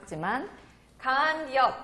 작지만 강한 기업.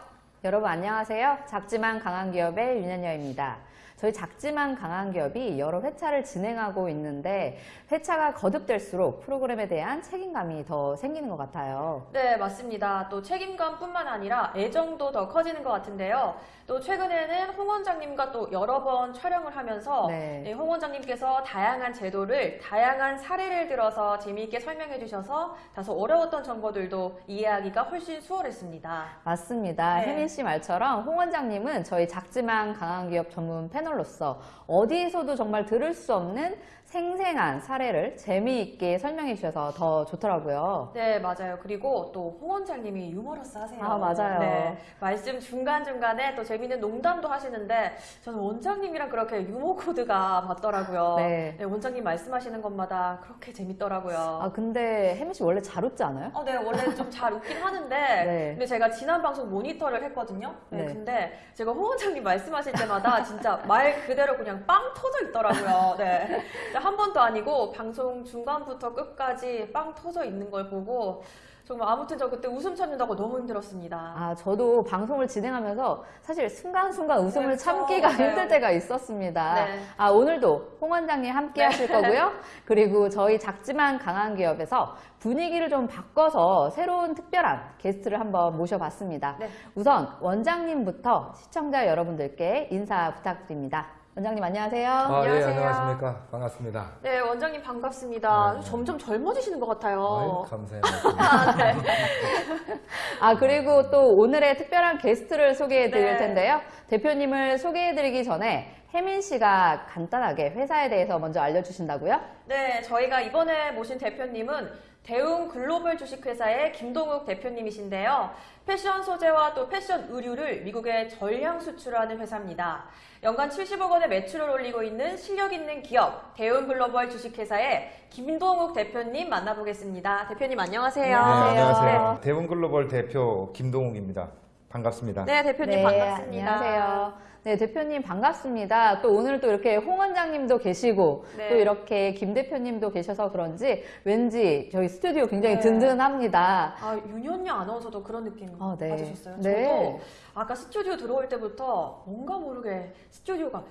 여러분 안녕하세요. 작지만 강한 기업의 윤현여입니다. 저희 작지만 강한 기업이 여러 회차를 진행하고 있는데 회차가 거듭될수록 프로그램에 대한 책임감이 더 생기는 것 같아요. 네, 맞습니다. 또 책임감뿐만 아니라 애정도 더 커지는 것 같은데요. 또 최근에는 홍 원장님과 또 여러 번 촬영을 하면서 네. 네, 홍 원장님께서 다양한 제도를 다양한 사례를 들어서 재미있게 설명해 주셔서 다소 어려웠던 정보들도 이해하기가 훨씬 수월했습니다. 맞습니다. 네. 혜민 씨 말처럼 홍 원장님은 저희 작지만 강한 기업 전문 패널 로서 어디에서도 정말 들을 수 없는 생생한 사례를 재미있게 설명해 주셔서 더 좋더라고요. 네, 맞아요. 그리고 또 홍 원장님이 유머러스 하세요. 아, 맞아요. 네, 말씀 중간중간에 또 재밌는 농담도 하시는데 저는 원장님이랑 그렇게 유머 코드가 맞더라고요. 네. 원장님 말씀하시는 것마다 그렇게 재밌더라고요. 아 근데 혜민 씨 원래 잘 웃지 않아요? 어, 네, 원래 좀 잘 웃긴 하는데, 네. 근데 제가 지난 방송 모니터를 했거든요. 네, 네. 근데 제가 홍 원장님 말씀하실 때마다 진짜 말 그대로 그냥 빵 터져 있더라고요. 네. 진짜 한 번도 아니고 방송 중간부터 끝까지 빵 터져 있는 걸 보고 정말 아무튼 저 그때 웃음 참는다고 너무 힘들었습니다. 아, 저도 방송을 진행하면서 사실 순간순간 웃음을 네, 참기가 그렇죠. 힘들 네. 때가 있었습니다. 네. 아, 오늘도 홍 원장님 함께 하실 거고요. 그리고 저희 작지만 강한 기업에서 분위기를 좀 바꿔서 새로운 특별한 게스트를 한번 모셔봤습니다. 네. 우선 원장님부터 시청자 여러분들께 인사 부탁드립니다. 원장님 안녕하세요. 아, 예, 안녕하세요. 안녕하십니까. 반갑습니다. 네, 원장님 반갑습니다. 네. 점점 젊어지시는 것 같아요. 아유, 감사해요. 아, 네. 아, 그리고 또 오늘의 특별한 게스트를 소개해 드릴 네. 텐데요. 대표님을 소개해 드리기 전에 혜민 씨가 간단하게 회사에 대해서 먼저 알려주신다고요? 네, 저희가 이번에 모신 대표님은 대웅 글로벌 주식회사의 김동욱 대표님이신데요. 패션 소재와 또 패션 의류를 미국에 전량 수출하는 회사입니다. 연간 70억 원의 매출을 올리고 있는 실력 있는 기업 대웅 글로벌 주식회사의 김동욱 대표님 만나보겠습니다. 대표님 안녕하세요. 네, 안녕하세요. 안녕하세요. 대웅 글로벌 대표 김동욱입니다. 반갑습니다. 네, 대표님 반갑습니다. 안녕하세요. 네, 대표님 반갑습니다. 또 오늘 또 이렇게 홍 원장님도 계시고 네. 또 이렇게 김 대표님도 계셔서 그런지 왠지 저희 스튜디오 굉장히 네. 든든합니다. 아, 윤현녀 아나운서도 그런 느낌 아, 네. 받으셨어요? 네. 저도 아까 스튜디오 들어올 때부터 뭔가 모르게 스튜디오가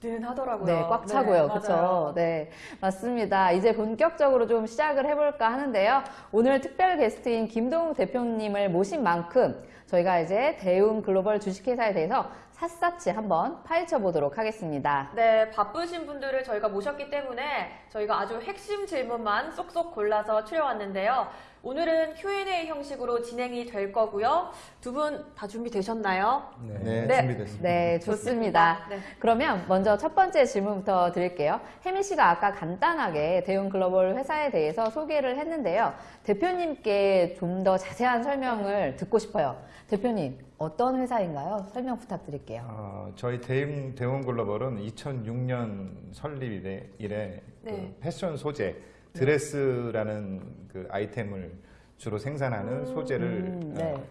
든든하더라고요. 네, 꽉 차고요. 네, 그렇죠. 맞아요. 네, 맞습니다. 이제 본격적으로 좀 시작을 해볼까 하는데요. 오늘 특별 게스트인 김동욱 대표님을 모신 만큼 저희가 이제 대웅 글로벌 주식회사에 대해서 샅샅이 한번 파헤쳐 보도록 하겠습니다. 네, 바쁘신 분들을 저희가 모셨기 때문에 저희가 아주 핵심 질문만 쏙쏙 골라서 추려왔는데요. 오늘은 Q&A 형식으로 진행이 될 거고요. 두 분 다 준비되셨나요? 네, 네. 준비됐습니다. 네, 좋습니다. 네. 그러면 먼저 첫 번째 질문부터 드릴게요. 혜민 씨가 아까 간단하게 대웅 글로벌 회사에 대해서 소개를 했는데요. 대표님께 좀 더 자세한 설명을 듣고 싶어요. 대표님, 어떤 회사인가요? 설명 부탁드릴게요. 어, 저희 대웅, 대웅글로벌은 2006년 설립 이래, 이래 네. 그 패션 소재, 드레스라는 그 아이템을 주로 생산하는 소재를 음, 네. 어,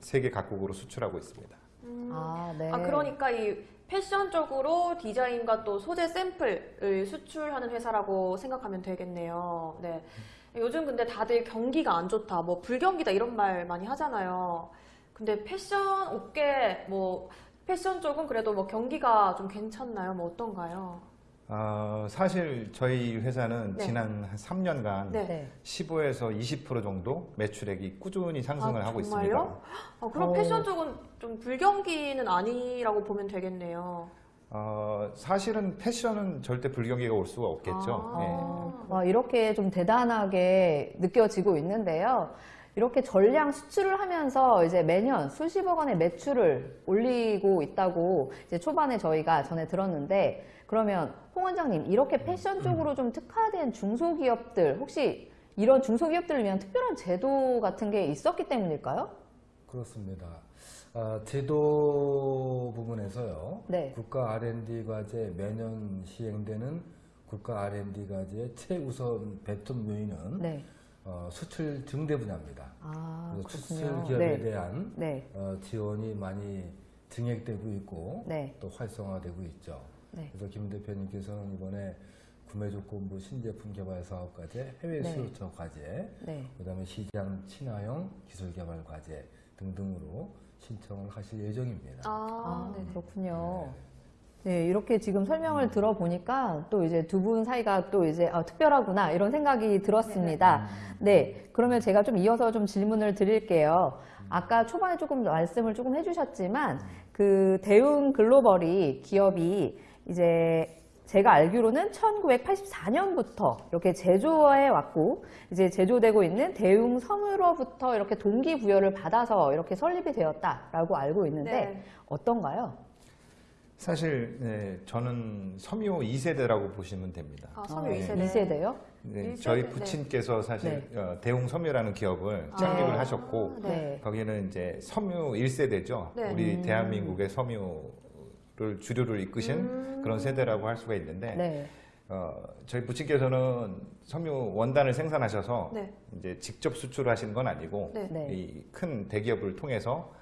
세계 각국으로 수출하고 있습니다. 아, 네. 아, 그러니까 이 패션 쪽으로 디자인과 또 소재 샘플을 수출하는 회사라고 생각하면 되겠네요. 네. 요즘 근데 다들 경기가 안 좋다, 뭐 불경기다 이런 말 많이 하잖아요. 근데 패션 업계 뭐 패션 쪽은 그래도 뭐 경기가 좀 괜찮나요? 뭐 어떤가요? 어, 사실 저희 회사는 네. 지난 한 3년간 네. 네. 15에서 20% 정도 매출액이 꾸준히 상승을 아, 하고 정말요? 있습니다. 아, 그럼 어. 패션 쪽은 좀 불경기는 아니라고 보면 되겠네요. 어, 사실은 패션은 절대 불경기가 올 수가 없겠죠. 아. 예. 어, 와, 이렇게 좀 대단하게 느껴지고 있는데요. 이렇게 전량 수출을 하면서 이제 매년 수십억 원의 매출을 올리고 있다고 이제 초반에 저희가 전에 들었는데 그러면 홍 원장님 이렇게 패션 쪽으로 좀 특화된 중소기업들 혹시 이런 중소기업들을 위한 특별한 제도 같은 게 있었기 때문일까요? 그렇습니다. 아, 제도 부분에서요. 네. 국가 R&D 과제 매년 시행되는 국가 R&D 과제의 최우선 배점 요인은 네. 어, 수출 증대 분야입니다. 아, 그래서 수출. 기업에 네. 대한 네. 어, 지원이 많이 증액되고 있고 네. 또 활성화되고 있죠. 네. 그래서 김 대표님께서는 이번에 구매 조건부 신제품 개발 사업 과제, 해외 네. 수요처 과제, 네. 그다음에 시장 친화형 기술 개발 과제 등등으로 신청을 하실 예정입니다. 아, 아, 네. 그렇군요. 네, 이렇게 지금 설명을 들어보니까 또 이제 두 분 사이가 또 이제 아, 특별하구나 이런 생각이 들었습니다. 네, 그러면 제가 좀 이어서 좀 질문을 드릴게요. 아까 초반에 조금 말씀을 조금 해주셨지만 그 대웅 글로벌이 기업이 이제 제가 알기로는 1984년부터 이렇게 제조해 왔고 이제 제조되고 있는 대웅 섬으로부터 이렇게 동기부여를 받아서 이렇게 설립이 되었다라고 알고 있는데 네. 어떤가요? 사실 네, 저는 섬유 2세대라고 보시면 됩니다. 아, 섬유 네. 2세대. 2세대요? 네, 일세대, 저희 네. 부친께서 사실 어, 대웅 섬유라는 기업을 창립을 아, 하셨고 네. 거기는 이제 섬유 1세대죠. 네. 우리 음. 대한민국의 섬유를 주류를 이끄신 음. 그런 세대라고 할 수가 있는데 네. 어, 저희 부친께서는 섬유 원단을 생산하셔서 네. 이제 직접 수출하시는 건 아니고 네. 네. 이큰 대기업을 통해서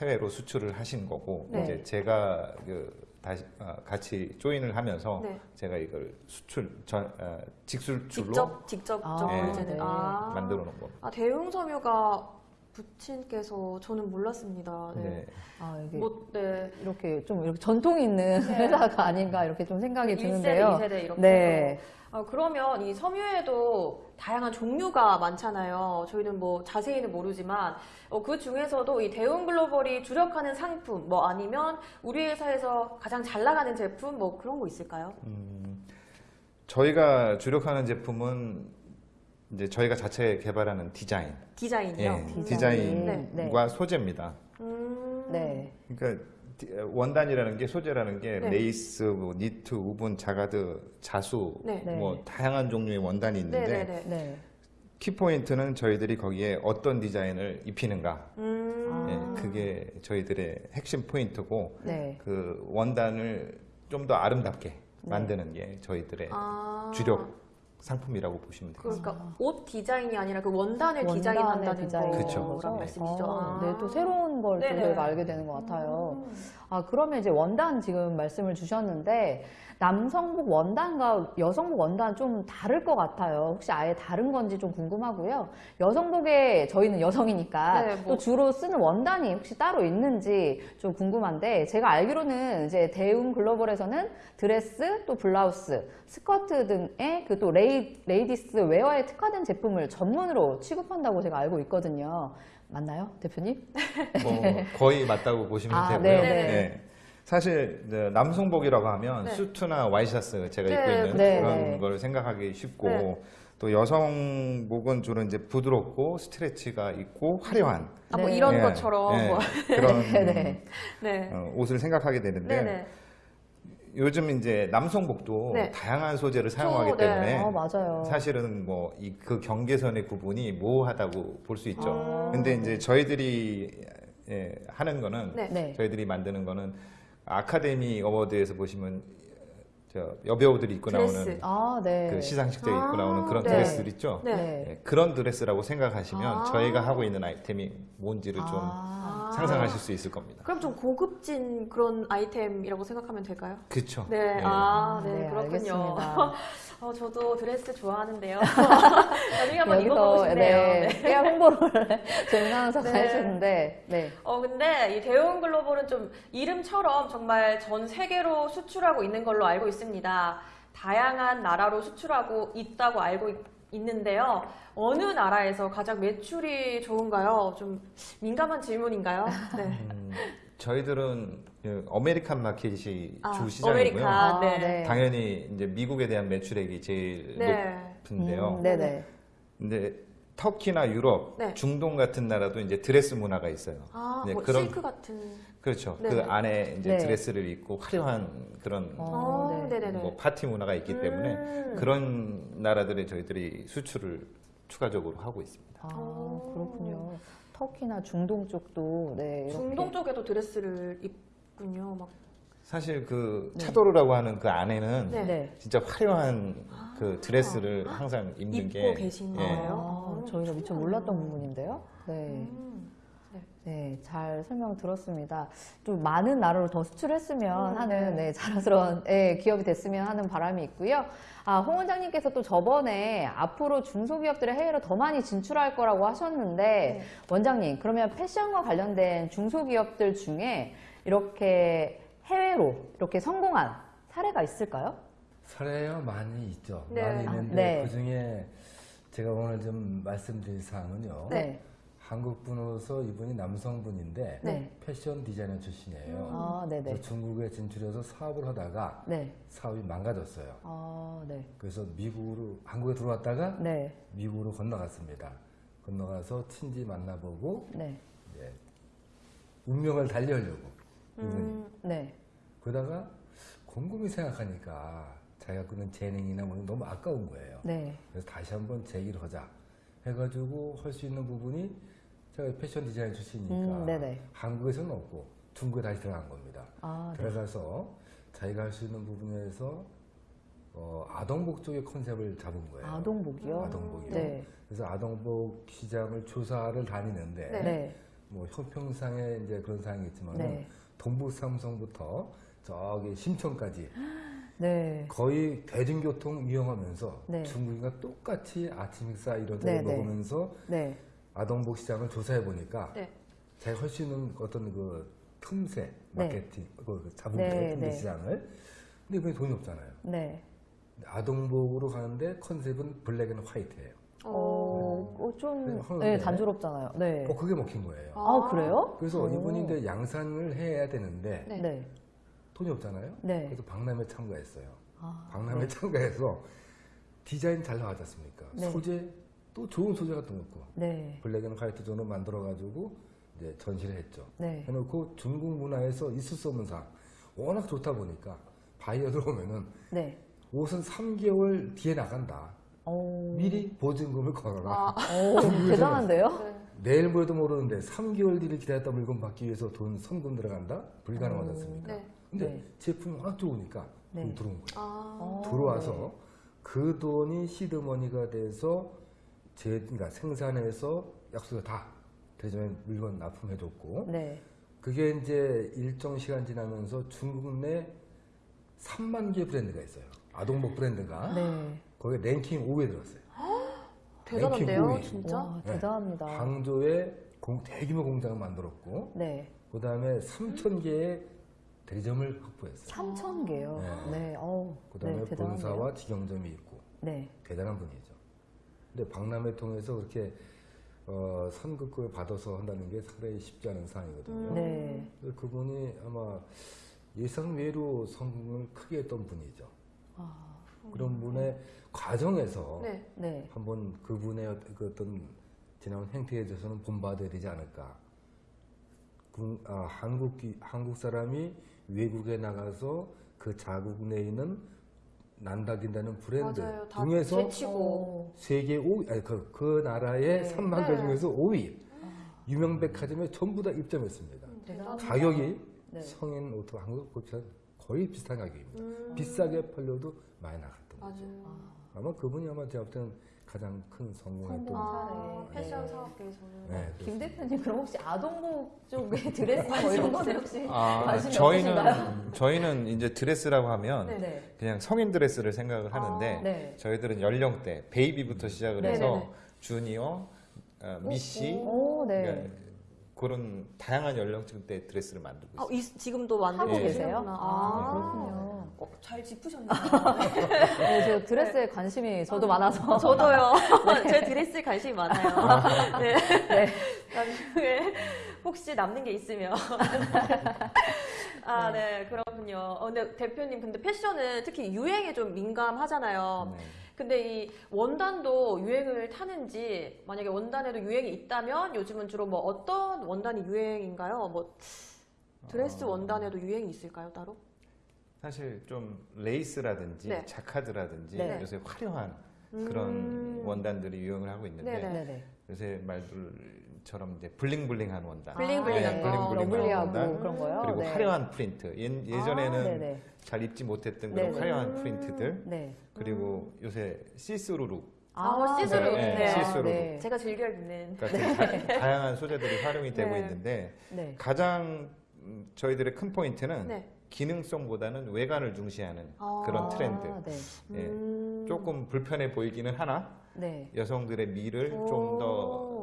해외로 수출을 하신 거고 네. 이제 제가 그 다시 어, 같이 조인을 하면서 네. 제가 이걸 수출 전 어, 직수출로 직접 직접 아, 좀 네. 네. 아. 만들어 놓은 겁니다. 아, 대웅 섬유가 부친께서 저는 몰랐습니다. 네. 네. 아, 이게 뭐, 네. 이렇게 좀 이렇게 전통 있는 네. 회사가 아닌가 이렇게 좀 생각이 1세대, 드는데요. 2세대 이렇게 네. 해서. 아, 그러면 이 섬유에도 다양한 종류가 많잖아요. 저희는 뭐 자세히는 모르지만 어, 그 중에서도 이 대웅 글로벌이 주력하는 상품 뭐 아니면 우리 회사에서 가장 잘 나가는 제품 뭐 그런 거 있을까요? 음, 저희가 주력하는 제품은 이제 저희가 자체 개발하는 디자인, 디자인이요. 예, 음. 디자인과 네. 소재입니다. 음. 네. 그러니까 디- 원단이라는 게 소재라는 게 네. 레이스, 뭐 니트, woven, 자가드, 자수, 네. 네. 뭐 다양한 종류의 원단이 있는데 네네네. 네. 키포인트는 저희들이 거기에 어떤 디자인을 입히는가, 음. 아. 예, 그게 저희들의 핵심 포인트고 네. 그 원단을 좀 더 아름답게 만드는 게 저희들의 아. 주력 상품이라고 보시면 돼요. 그러니까 옷 디자인이 아니라 그 원단을 디자인한다는 디자인 그쵸. 거란 말씀이시죠. 어, 아. 네, 또 새로운 걸 또. 저희가 알게 되는 것 같아요. 음. 아, 그러면 이제 원단 지금 말씀을 주셨는데, 남성복 원단과 여성복 원단 좀 다를 것 같아요. 혹시 아예 다른 건지 좀 궁금하고요. 여성복에 저희는 여성이니까 네, 뭐. 또 주로 쓰는 원단이 혹시 따로 있는지 좀 궁금한데, 제가 알기로는 이제 대웅 글로벌에서는 드레스, 또 블라우스, 스커트 등의 그 또 레이, ladies wear에 특화된 제품을 전문으로 취급한다고 제가 알고 있거든요. 맞나요, 대표님? 뭐 거의 맞다고 보시면 아, 되고요. 네네. 네. 사실 남성복이라고 하면 네. 수트나 와이셔츠 제가 네, 입고 있는 네. 그런 네. 걸 생각하기 쉽고 네. 또 여성복은 주로 이제 부드럽고 스트레치가 있고 화려한 아, 뭐 네. 이런 예, 것처럼. 예, 뭐. 그런 네. 네. 어, 옷을 생각하게 되는데 네네. 요즘 이제 남성복도 네. 다양한 소재를 사용하기 네. 때문에 아, 맞아요. 사실은 뭐 이 그 경계선의 구분이 모호하다고 볼 수 있죠. 아. 근데 이제 저희들이 예, 하는 거는 네. 네. 저희들이 만드는 거는 아카데미 어워드에서 보시면 저 여배우들이 입고 드레스. 나오는 아, 네. 그 시상식 때 아, 입고 나오는 그런 네. 드레스들 있죠. 네. 네. 예, 그런 드레스라고 생각하시면 아. 저희가 하고 있는 아이템이 뭔지를 좀 아, 아. 상상하실 수 있을 겁니다. 그럼 좀 고급진 그런 아이템이라고 생각하면 될까요? 그렇죠. 네, 예. 아, 네, 네, 그렇군요. 어, 저도 드레스 좋아하는데요. 나중에 한번 입어보고 싶네요. 네, 네. 홍보를 재민 아나운서가 네. 해주는데, 네. 어, 근데 이 대웅 글로벌은 좀 이름처럼 정말 전 세계로 수출하고 있는 걸로 알고 있 습니다. 다양한 나라로 수출하고 있다고 알고 있, 있는데요. 어느 나라에서 가장 매출이 좋은가요? 좀 민감한 질문인가요? 네. 음, 저희들은 그 American market이 아, 주 시장이고요. 아, 네. 당연히 이제 미국에 대한 매출액이 제일 네. 높은데요. 음, 네네. 근데 터키나 유럽, 네. 중동 같은 나라도 이제 드레스 문화가 있어요. 아, 네, 뭐 그런- 실크 같은. 그렇죠. 네. 그 안에 이제 네. 드레스를 입고 화려한 그런 어, 어, 네. 뭐 파티 문화가 있기 때문에 음. 그런 나라들에 저희들이 수출을 추가적으로 하고 있습니다. 아, 오. 그렇군요. 터키나 중동 쪽도, 네. 이렇게. 중동 쪽에도 드레스를 입군요. 막. 사실 그 네. 차도르라고 하는 그 안에는 네. 네. 진짜 화려한 그 드레스를 항상 입는 입고 게 계신 예. 거예요? 아, 어, 저희가 미처. 몰랐던 부분인데요. 네. 음. 네. 네, 잘 설명 들었습니다. 좀 많은 나라로 더 수출했으면 음, 하는 네. 네, 자랑스러운 예, 기업이 됐으면 하는 바람이 있고요. 아, 홍 원장님께서 또 저번에 앞으로 중소기업들의 해외로 더 많이 진출할 거라고 하셨는데 네. 원장님 그러면 패션과 관련된 중소기업들 중에 이렇게 해외로 이렇게 성공한 사례가 있을까요? 사례가 많이 있죠. 네. 많이 아, 있는데 네. 그 중에 제가 오늘 좀 말씀드릴 사항은요. 네. 한국 분으로서 이분이 남성분인데 네. 패션 디자이너 출신이에요. 아, 네네. 그래서 중국에 진출해서 사업을 하다가 네. 사업이 망가졌어요. 아, 네. 그래서 미국으로 한국에 들어왔다가 네. 미국으로 건너갔습니다. 건너가서 친지 만나보고 네. 이제 운명을 달리하려고 이분이 음, 네. 그러다가 곰곰이 생각하니까 자기가 그런 재능이나 뭐 너무 아까운 거예요. 네. 그래서 다시 한번 제기를 하자 해가지고 할 수 있는 부분이 제가 패션 디자인 출신이니까 음. 한국에서는 없고 중국에 다시 들어간 겁니다. 아, 네. 들어가서 자기가 할 수 있는 부분에서 어, 아동복 쪽의 컨셉을 잡은 거예요. 아동복이요? 아동복이요. 네. 그래서 아동복 시장을 조사를 다니는데 네. 네. 뭐 형평상에 이제 그런 사항이 있지만 네. 동북 삼성부터 저기 심천까지 네. 거의 대중교통 이용하면서 네. 중국인과 똑같이 아침 식사 이런 네, 데를 네. 먹으면서 네. 아동복 시장을 조사해 보니까 네. 자기가 할 수 있는 어떤 그 틈새 네. 마케팅 그 네, 거예요 틈새 네. 시장을 근데 이번에 돈이 없잖아요 네. 아동복으로 가는데 컨셉은 black and white예요 어, 어, 좀, 네, 네. 단조롭잖아요. 네. 어 그게 먹힌 거예요 아, 그래요? 그래서 오. 이분이 이제 양산을 해야 되는데 네. 네. 돈이 없잖아요 네. 그래서 박람회 참가했어요 아, 박람회 네. 참가해서 디자인 잘 나왔지 않습니까? 네. 소재 또 좋은 소재 같은 거 있고 네. black and white zone을 만들어 가지고 이제 전시를 했죠. 네. 해놓고 중국 문화에서 있을 수 없는 상 워낙 좋다 보니까 바이어들 오면은 네. 옷은 3개월 뒤에 나간다. 오. 미리 보증금을 걸어라. 오, 대단한데요? 네. 내일 모레도 모르는데 3개월 뒤를 기다렸다 물건 받기 위해서 돈 선금 들어간다? 불가능하지 오. 않습니까? 네. 근데 네. 제품이 워낙 좋으니까 네. 들어온 거예요. 아, 어, 들어와서 그 돈이 시드머니가 돼서 제, 그러니까 생산해서 약속을 다 대전에 물건 납품해줬고 네. 그게 이제 일정 시간 지나면서 중국 내 3만 개 브랜드가 있어요. 아동복 브랜드가 네. 거기에 랭킹 5위에 들었어요. 대단한데요, 랭킹 진짜? 와, 네. 대단합니다. 항저에 공- 대규모 공장을 만들었고 네. 그 다음에 3천 개의 대리점을 확보했어요. 3천 개요. 네. 네. 어우. 그 다음에 네. 본사와 직영점이 있고 네. 대단한 분이죠. 근데 박람회 통해서 그렇게 어, 선급을 받아서 한다는 게 상당히 쉽지 않은 상황이거든요. 네. 근데 그분이 아마 예상 외로 성공을 크게 했던 분이죠. 아, 그런 분의 과정에서 네. 네. 한번 그분의 어- 그 어떤 지나온 행태에 대해서는 본받아야 되지 않을까. 국- 아, 한국, 기- 한국 사람이 외국에 나가서 그 자국 내에 있는 난다긴다는 브랜드 맞아요. 다 중에서 제치고. 오. 세계 5위, 아니 그, 그 나라의 네. 3만 개 네. 중에서 5위. 유명 백화점에 전부 다 입점했습니다. 대단합니다. 가격이 네. 성인 옷과 한국 옷과 거의 비슷한 가격입니다. 음, 비싸게 팔려도 많이 나갔던 거죠. 맞아요. 아마 그분이 아마 제가 볼 때는 가장 큰 성공했던 성공. 아, 사례. 패션 네. 사업계에서는. 네, 김 대표님 그럼 혹시 아동복 쪽에 드레스 뭐 이런 거는 혹시 아, 관심이 저희는 없으신가요? 저희는 이제 드레스라고 하면 네. 네. 그냥 성인 드레스를 생각을 하는데 아, 네. 저희들은 연령대 baby부터 시작을 네, 해서 네, 네. 주니어, 어, missy 오, 네. 그러니까 그런 다양한 연령층대 드레스를 만들고 아, 있어요. 이, 지금도 만들고 하고 계세요? 계시는구나. 아, 그렇군요. 어, 잘 짚으셨네요. 네, 저 드레스에 관심이 저도 많아서. 저도요. 제 드레스에 관심이 많아요. 네. 나중에 혹시 남는 게 있으면. 아, 네. 그렇군요. 어, 근데 대표님, 근데 패션은 특히 유행에 좀 민감하잖아요. 네. 근데 이 원단도 유행을 타는지, 만약에 원단에도 유행이 있다면 요즘은 주로 뭐 어떤 원단이 유행인가요? 뭐 드레스 어, 원단에도 유행이 있을까요, 따로? 사실 좀 레이스라든지 네. 자카드라든지 네. 요새 화려한 그런 음. 원단들이 유행을 하고 있는데. 네네. 요새 말들 처럼 이제 bling-bling한 원단, bling-bling한 네, 거. lovely하고 원단, 그런 거요? 그리고 네. 화려한 프린트. 예, 아, 예전에는 네네. 잘 입지 못했던 그런 네네. 화려한 음. 프린트들 네. 그리고 요새 시스루룩 아, 시스루. 네, 네. 시스루. 네. 제가 즐겨 입는. 같은 다, 다양한 소재들이 활용이 되고 네. 있는데 네. 가장 음, 저희들의 큰 포인트는 네. 기능성보다는 외관을 중시하는 아. 그런 트렌드. 아, 네. 예. 음. 조금 불편해 보이기는 하나 네. 여성들의 미를 좀더 오.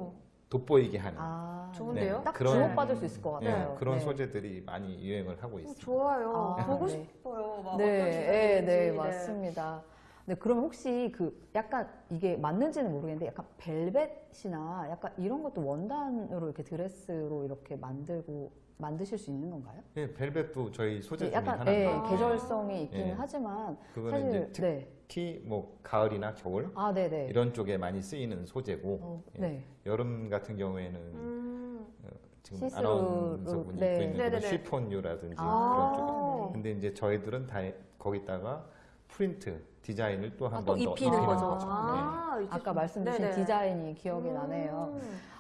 돋보이게 하는 아, 좋은데요? 딱 그런- 주목받을 수 있을 것 예, 같아요. 그런 네. 소재들이 많이 유행을 하고 어, 있습니다. 좋아요. 아, 보고 네. 싶어요. 막 네, 네. 네, 맞습니다. 네, 그럼 혹시 그 약간 이게 맞는지는 모르겠는데 약간 벨벳이나 약간 이런 것도 원단으로 이렇게 드레스로 이렇게 만들고 만드실 수 있는 건가요? 예, 벨벳도 저희 소재 네, 중에 약간 하나인데 예, 아. 계절성이 있기는 예. 하지만 그거는 사실 이제 네. 특히 뭐 가을이나 겨울 아, 네, 네. 이런 쪽에 많이 쓰이는 소재고 어, 예. 네. 여름 같은 경우에는 음. 지금 시스루, 아나운서분이 네. 입고 있는. 쉬폰류라든지 아. 그런 쪽에 아. 근데 이제 저희들은 다 거기다가 프린트 디자인을 또한 아, 번더 입히는 거죠. 거죠. 아, 이렇게 아까 좀- 말씀 주신 네네. 디자인이 기억이 나네요.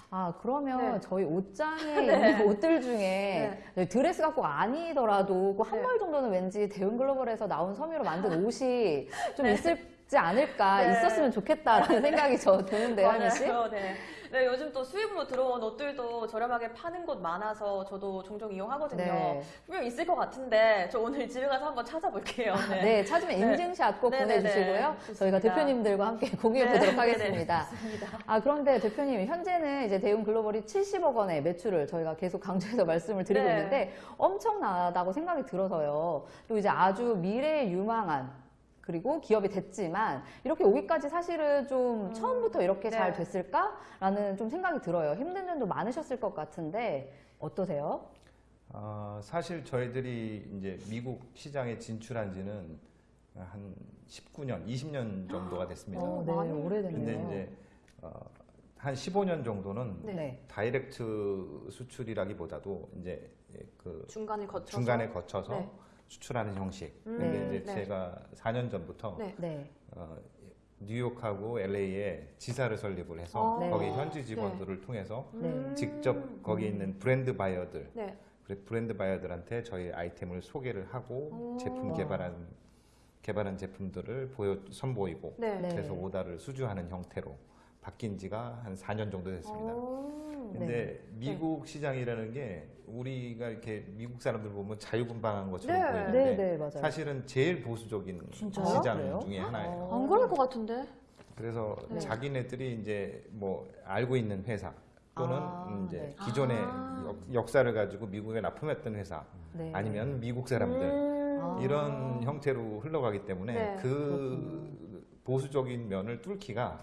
음. 아, 그러면 네. 저희 옷장에 네. 있는 옷들 중에 네, 드레스가 꼭 아니더라도 그한 네. 벌 정도는 왠지 대웅 글로벌에서 나온 섬유로 만든 옷이 좀 있을 지 않을까, 네. 있었으면 좋겠다라는 생각이 저 드는데, 하민 씨. 맞아요. 네. 네, 요즘 또 수입으로 들어온 옷들도 저렴하게 파는 곳 많아서 저도 종종 이용하거든요. 네. 분명 있을 것 같은데 저 오늘 집에 가서 한번 찾아볼게요. 네. 네, 찾으면 네. 인증샷 꼭 네, 네, 보내주시고요. 네. 저희가 좋습니다. 대표님들과 함께 공유해 네, 보도록 네, 하겠습니다. 네, 좋습니다. 아, 그런데 대표님, 현재는 이제 대웅 글로벌이 70억 원의 매출을 저희가 계속 강조해서 말씀을 드리고 네. 있는데 엄청나다고 생각이 들어서요. 또 이제 아주 미래에 유망한 그리고 기업이 됐지만 이렇게 오기까지 사실은 좀 음, 처음부터 이렇게 잘 네. 됐을까라는 좀 생각이 들어요. 힘든 점도 많으셨을 것 같은데 어떠세요? 아, 사실 저희들이 이제 미국 시장에 진출한 지는 한 19년, 20년 정도가 됐습니다. 어, 네, 오래됐네요. 근데 이제 어, 한 15년 정도는 네. 다이렉트 수출이라기보다도 이제 그 중간을 거쳐서 중간에 거쳐서 네. 수출하는 형식. 음, 근데 네. 이제 네. 제가 4년 전부터 네. 네. 어, 뉴욕하고 LA에 지사를 설립을 해서 아. 네. 거기 현지 직원들을 통해서 네. 음. 직접 거기 있는 브랜드 바이어들, 네. 그래, 브랜드 바이어들한테 저희 아이템을 소개를 하고 오. 제품 개발한 개발한 제품들을 보여 선보이고 네. 네. 그래서 오다를 수주하는 형태로 바뀐 지가 한 4년 정도 됐습니다. 오. 네. 근데 미국 시장이라는 게 우리가 이렇게 미국 사람들 보면 자유분방한 것처럼 네. 보이는데 네, 네, 맞아요. 사실은 제일 보수적인 진짜요? 시장 그래요? 중에 하나예요. 어. 안 그럴 것 같은데. 그래서 네. 자기네들이 이제 뭐 알고 있는 회사 또는 아, 이제 네. 기존의 아. 역- 역사를 가지고 미국에 납품했던 회사 네. 아니면 미국 사람들 음. 아. 이런 형태로 흘러가기 때문에 네. 그 보수적인 면을 뚫기가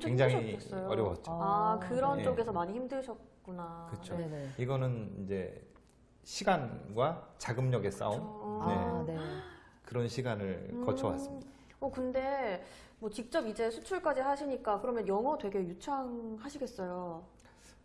굉장히 힘드셨겠어요. 어려웠죠. 아, 그런 네. 쪽에서 많이 힘드셨 구나. 그쵸. 네. 네네. 이거는 이제 시간과 자금력의 싸움 저- 네. 아, 네. 그런 시간을 음. 거쳐왔습니다. 어, 근데 뭐 직접 이제 수출까지 하시니까 그러면 영어 되게 유창하시겠어요.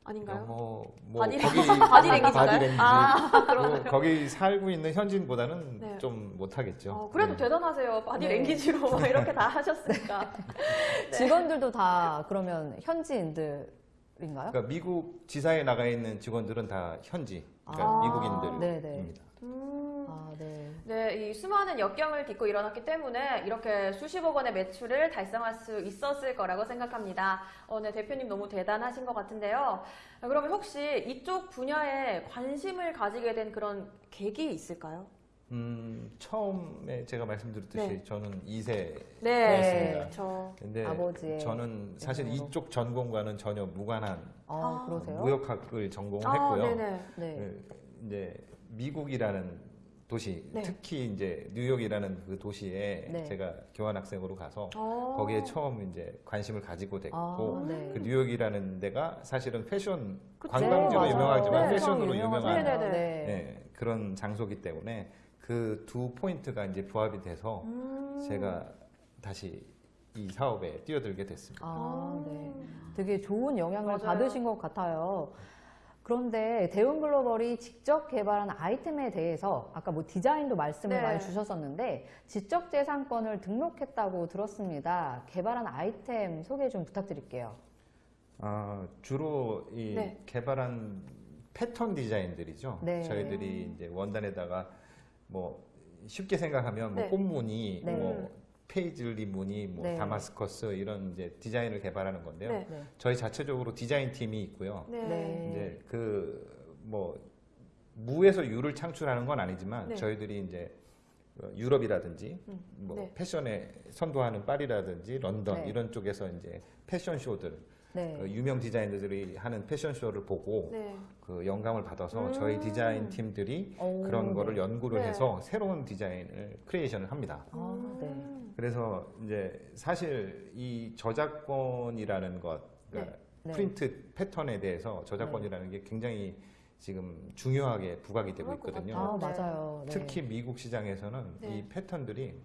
아닌가요? 영어 뭐 body? Body language 아, 뭐 거기 살고 있는 현지인보다는 네. 좀 못하겠죠. 어, 그래도 네. 대단하세요. body 네. language로 막 이렇게 다 하셨으니까. 직원들도 다 그러면 현지인들 인가요? 그러니까 미국 지사에 나가 있는 직원들은 다 현지, 그러니까 아, 미국인들입니다. 음. 아, 네. 네, 이 수많은 역경을 딛고 일어났기 때문에 이렇게 수십억 원의 매출을 달성할 수 있었을 거라고 생각합니다. 어, 네, 대표님 너무 대단하신 것 같은데요. 아, 그러면 혹시 이쪽 분야에 관심을 가지게 된 그런 계기 있을까요? 음, 처음에 제가 말씀드렸듯이 네. 저는 2세 네. 저 근데 아버지의 저는 사실 영향으로. 이쪽 전공과는 전혀 무관한 아, 아, 그러세요? 무역학을 전공을 아, 했고요. 네네. 네. 그 이제 미국이라는 도시, 네. 특히 이제 뉴욕이라는 그 도시에 네. 제가 교환학생으로 가서 어. 거기에 처음 이제 관심을 가지고 됐고 아, 네. 그 뉴욕이라는 데가 사실은 패션. 관광지로. 유명하지만 네, 패션으로 유명한. 네. 네, 그런 장소기 때문에 그 두 포인트가 이제 부합이 돼서 음. 제가 다시 이 사업에 뛰어들게 됐습니다. 아, 네. 되게 좋은 영향을 맞아요. 받으신 것 같아요. 그런데 대웅 글로벌이 직접 개발한 아이템에 대해서 아까 뭐 디자인도 말씀을 네. 많이 주셨었는데 지적 재산권을 등록했다고 들었습니다. 개발한 아이템 소개 좀 부탁드릴게요. 아, 주로 이 네. 개발한 패턴 디자인들이죠. 네. 저희들이 이제 원단에다가 뭐 쉽게 생각하면 뭐 네. 꽃무늬, 네. 뭐 페이즐리 무늬, 뭐 네. 다마스커스 이런 이제 디자인을 개발하는 건데요. 네. 네. 저희 자체적으로 디자인 팀이 있고요. 네. 네. 이제 그뭐 무에서 유를 창출하는 건 아니지만 네. 저희들이 이제 어, 유럽이라든지 음, 뭐 네. 패션에 선도하는 파리라든지 런던 네. 이런 쪽에서 이제 패션 쇼들 네. 그 유명 디자이너들이 하는 패션 쇼를 보고 네. 그 영감을 받아서 음. 저희 디자인 팀들이 오, 그런 네. 거를 연구를 네. 해서 새로운 디자인을 creation을 합니다. 아, 네. 음. 그래서 이제 사실 이 저작권이라는 것, 그러니까 네. 프린트 패턴에 대해서 저작권이라는 게 굉장히 지금 중요하게 부각이 되고 있거든요. 아, 네. 맞아요. 네. 특히 미국 시장에서는 네. 이 패턴들이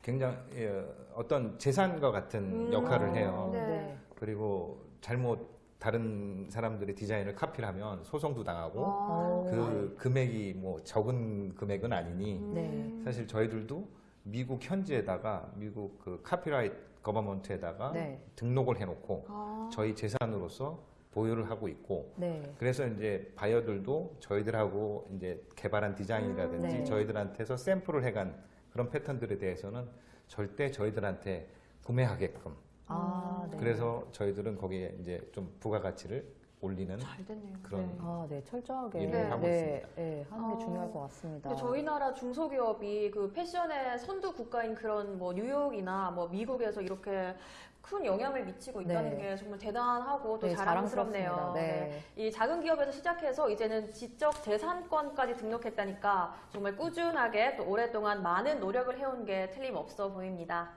굉장히 예, 어떤 재산과 같은 음. 역할을 아, 해요. 네. 네. 그리고 잘못 다른 사람들의 디자인을 카피를 하면 소송도 당하고 아. 그 금액이 뭐 적은 금액은 아니니 음. 네. 사실 저희들도 미국 현지에다가 미국 그 카피라이트 거버먼트에다가 네. 등록을 해놓고 아. 저희 재산으로서 보유를 하고 있고 네. 그래서 이제 바이어들도 저희들하고 이제 개발한 디자인이라든지 음, 네. 저희들한테서 샘플을 해간 그런 패턴들에 대해서는 절대 저희들한테 구매하게끔 아, 네. 그래서 저희들은 거기에 이제 좀 부가가치를 올리는 잘 됐네요. 그런 네. 아, 네. 철저하게 일을 네. 하고 네. 있습니다. 네. 하는 게 어, 중요할 것 같습니다. 근데 저희 나라 중소기업이 그 패션의 선두 국가인 그런 뭐 뉴욕이나 뭐 미국에서 이렇게 큰 영향을 미치고 있다는 네. 게 정말 대단하고 또 네, 자랑스럽네요. 자랑스럽습니다. 네. 이 작은 기업에서 시작해서 이제는 지적 재산권까지 등록했다니까 정말 꾸준하게 또 오랫동안 많은 노력을 해온 게 틀림없어 보입니다.